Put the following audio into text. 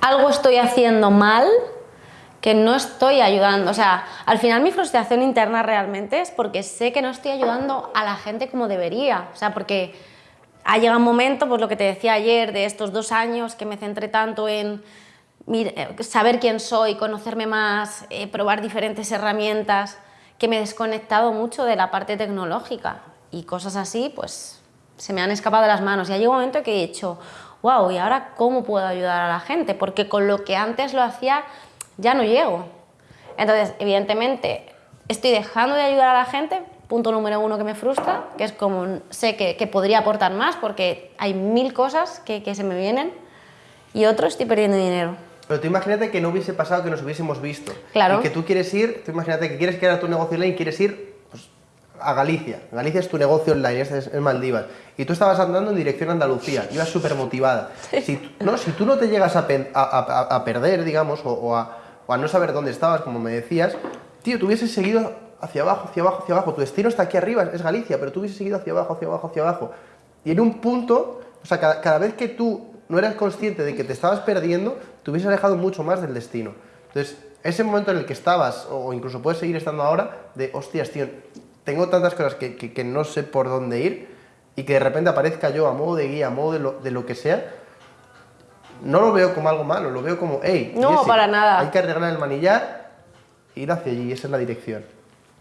algo estoy haciendo mal que no estoy ayudando. O sea, al final mi frustración interna realmente es porque sé que no estoy ayudando a la gente como debería. O sea, porque ha llegado un momento, pues lo que te decía ayer, de estos dos años que me centré tanto en eh, saber quién soy, conocerme más, eh, probar diferentes herramientas, que me he desconectado mucho de la parte tecnológica y cosas así, pues se me han escapado de las manos. Y ha llegado un momento que he dicho, wow, ¿y ahora cómo puedo ayudar a la gente? Porque con lo que antes lo hacía ya no llego. Entonces, evidentemente, estoy dejando de ayudar a la gente, punto número uno que me frustra, que es como sé que, podría aportar más porque hay mil cosas que, se me vienen, y otro, estoy perdiendo dinero. Pero tú imagínate que no hubiese pasado que nos hubiésemos visto. Claro. Y que tú quieres ir, tú imagínate que quieres crear tu negocio online y quieres ir a Galicia. Galicia es tu negocio online, es Maldivas. Y tú estabas andando en dirección a Andalucía, ibas súper motivada. Si, no, si tú no te llegas a, a, perder, digamos, o, a, o a no saber dónde estabas, como me decías, tío, tú hubieses seguido hacia abajo, hacia abajo, hacia abajo. Tu destino está aquí arriba, es Galicia, pero tú hubieses seguido hacia abajo, hacia abajo, hacia abajo. Y en un punto, o sea, cada, vez que tú no eras consciente de que te estabas perdiendo, te hubieses alejado mucho más del destino. Entonces, ese momento en el que estabas, o incluso puedes seguir estando ahora, de, hostias, tío, tengo tantas cosas que, que, no sé por dónde ir, y que de repente aparezca yo a modo de guía, a modo de lo, de lo que sea, no lo veo como algo malo, lo veo como, hey, no, para nada. hay que arreglar el manillar, ir hacia allí, esa es la dirección.